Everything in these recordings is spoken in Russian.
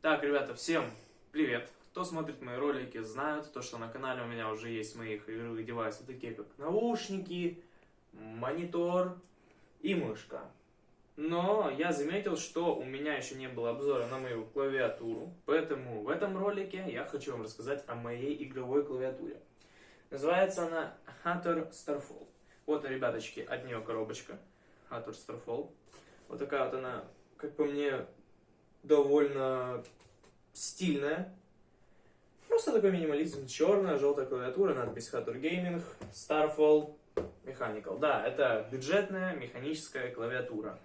Так, ребята, всем привет! Кто смотрит мои ролики, знают то, что на канале у меня уже есть моих игровых девайсов, такие как наушники, монитор и мышка. Но я заметил, что у меня еще не было обзора на мою клавиатуру, поэтому в этом ролике я хочу вам рассказать о моей игровой клавиатуре. Называется она Hunter Starfall. Вот, ребяточки, от нее коробочка Hunter Starfall. Вот такая вот она, как по мне, довольно стильная. Просто такой минимализм. Черная, желтая клавиатура, надпись Hatter Gaming, Starfall Mechanical. Да, это бюджетная механическая клавиатура.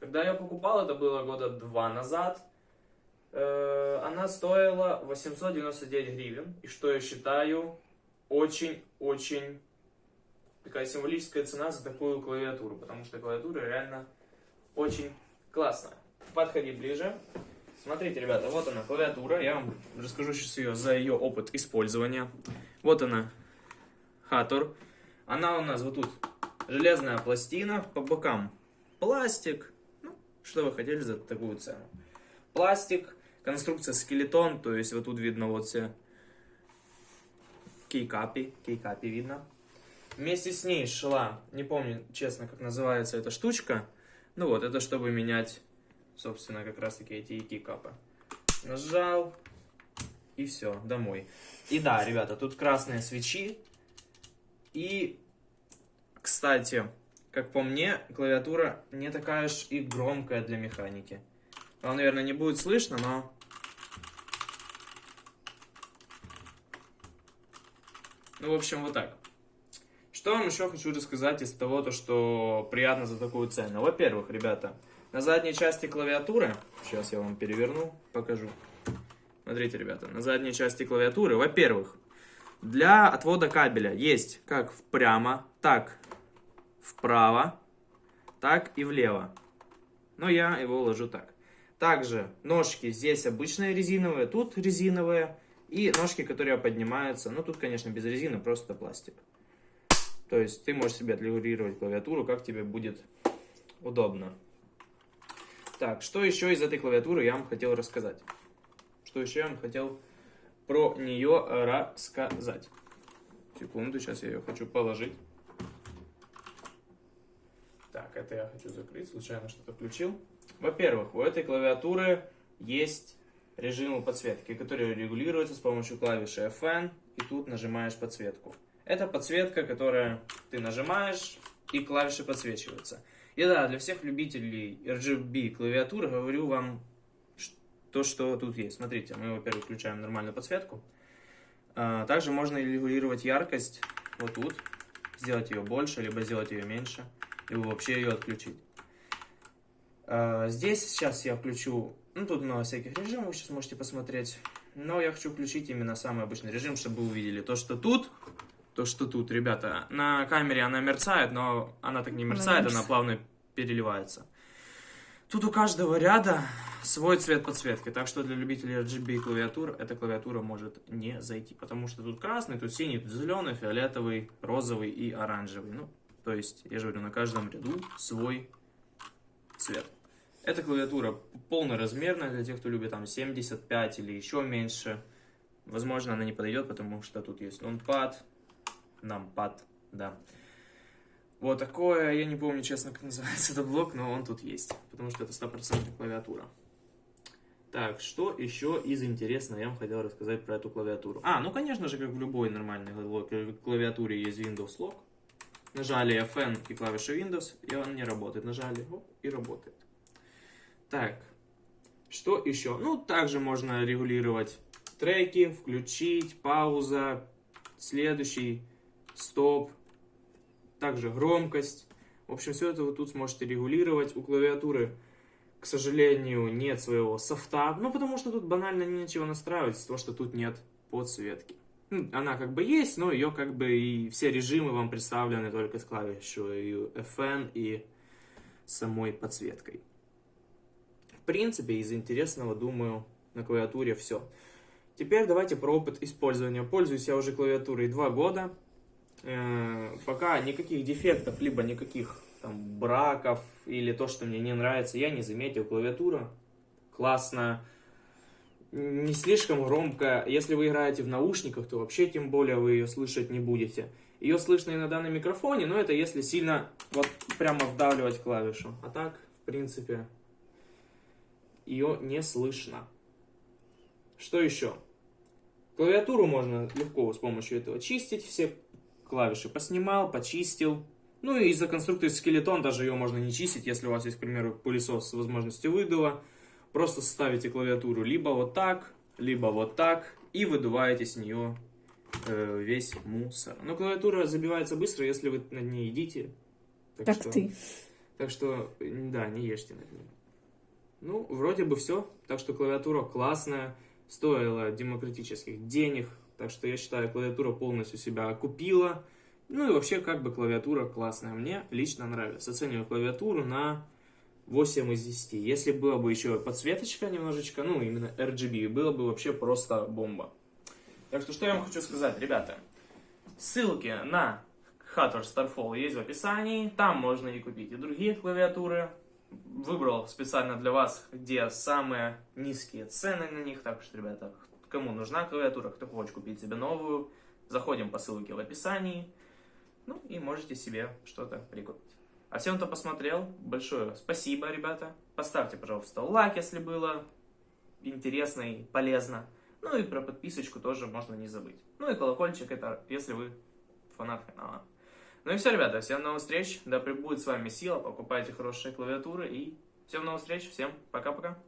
Когда я покупал, это было года два назад, э, она стоила 899 гривен. И что я считаю очень-очень такая символическая цена за такую клавиатуру. Потому что клавиатура реально очень классная подходи ближе. Смотрите, ребята, вот она, клавиатура. Я вам расскажу сейчас ее за ее опыт использования. Вот она, Хатор. Она у нас вот тут железная пластина, по бокам пластик. Ну, что вы хотели за такую цену? Пластик, конструкция скелетон, то есть вот тут видно вот все кейкапи, кейкапи видно. Вместе с ней шла, не помню честно, как называется эта штучка. Ну вот, это чтобы менять собственно, как раз-таки эти ики-капы. Нажал, и все, домой. И да, ребята, тут красные свечи. И, кстати, как по мне, клавиатура не такая уж и громкая для механики. Вам, наверное, не будет слышно, но... Ну, в общем, вот так. Что вам еще хочу рассказать из того, то, что приятно за такую цену. Во-первых, ребята, на задней части клавиатуры, сейчас я вам переверну, покажу. Смотрите, ребята, на задней части клавиатуры, во-первых, для отвода кабеля есть как прямо, так вправо, так и влево. Но я его ложу так. Также ножки здесь обычные резиновые, тут резиновые. И ножки, которые поднимаются, ну тут, конечно, без резины, просто пластик. То есть ты можешь себе отрегулировать клавиатуру, как тебе будет удобно. Так, что еще из этой клавиатуры я вам хотел рассказать? Что еще я вам хотел про нее рассказать? Секунду, сейчас я ее хочу положить. Так, это я хочу закрыть, случайно что-то включил. Во-первых, у этой клавиатуры есть режим подсветки, который регулируется с помощью клавиши FN, и тут нажимаешь подсветку. Это подсветка, которая ты нажимаешь, и клавиши подсвечиваются. И да, для всех любителей RGB клавиатуры говорю вам то, что тут есть. Смотрите, мы, во-первых, включаем нормальную подсветку. А, также можно регулировать яркость вот тут, сделать ее больше, либо сделать ее меньше, либо вообще ее отключить. А, здесь сейчас я включу, ну тут много всяких режимов, сейчас можете посмотреть. Но я хочу включить именно самый обычный режим, чтобы вы увидели то, что тут то, что тут, ребята. На камере она мерцает, но она так не мерцает, она, она плавно переливается. Тут у каждого ряда свой цвет подсветки, так что для любителей RGB клавиатур эта клавиатура может не зайти, потому что тут красный, тут синий, тут зеленый, фиолетовый, розовый и оранжевый. Ну, то есть, я же говорю, на каждом ряду свой цвет. Эта клавиатура полноразмерная для тех, кто любит там 75 или еще меньше. Возможно, она не подойдет, потому что тут есть нонпад, нампад, да. Вот такое, я не помню, честно, как называется этот блок, но он тут есть, потому что это стопроцентная клавиатура. Так, что еще из интересного я вам хотел рассказать про эту клавиатуру. А, ну, конечно же, как в любой нормальной клавиатуре есть Windows Lock. Нажали FN и клавишу Windows, и он не работает. Нажали, оп, и работает. Так, что еще? Ну, также можно регулировать треки, включить, пауза, следующий, стоп, также громкость. В общем, все это вы тут сможете регулировать. У клавиатуры, к сожалению, нет своего софта. Ну, потому что тут банально нечего настраивать, того, что тут нет подсветки. Она как бы есть, но ее как бы и все режимы вам представлены только с клавишей FN и самой подсветкой. В принципе, из интересного, думаю, на клавиатуре все. Теперь давайте про опыт использования. Пользуюсь я уже клавиатурой 2 года. Э, пока никаких дефектов, либо никаких там браков или то, что мне не нравится, я не заметил. Клавиатура классная. не слишком громко. Если вы играете в наушниках, то вообще тем более вы ее слышать не будете. Ее слышно иногда на микрофоне, но это если сильно вот прямо вдавливать клавишу. А так, в принципе, ее не слышно. Что еще? Клавиатуру можно легко с помощью этого чистить. Все клавиши поснимал, почистил. Ну и из-за конструкции скелетон даже ее можно не чистить, если у вас есть, к примеру, пылесос с возможностью выдува. Просто ставите клавиатуру либо вот так, либо вот так и выдуваете с нее э, весь мусор. Но клавиатура забивается быстро, если вы над ней едите. Так, так что, ты. Так что, да, не ешьте над ней. Ну, вроде бы все. Так что клавиатура классная, стоила демократических денег. Так что я считаю, клавиатура полностью себя окупила. Ну и вообще, как бы клавиатура классная. Мне лично нравится. Оцениваю клавиатуру на 8 из 10. Если была бы еще подсветочка немножечко, ну именно RGB, было бы вообще просто бомба. Так что, что я вам хочу сказать, ребята. Ссылки на Hatter Starfall есть в описании. Там можно и купить и другие клавиатуры. Выбрал специально для вас, где самые низкие цены на них. Так что, ребята, кому нужна клавиатура, кто хочет купить себе новую, заходим по ссылке в описании. Ну и можете себе что-то прикупить. А всем, кто посмотрел, большое спасибо, ребята. Поставьте, пожалуйста, лайк, если было интересно и полезно. Ну и про подписочку тоже можно не забыть. Ну и колокольчик, это если вы фанат канала. Ну и все, ребята, всем новых встреч, да пребудет с вами сила, покупайте хорошие клавиатуры и всем новых встреч, всем пока-пока.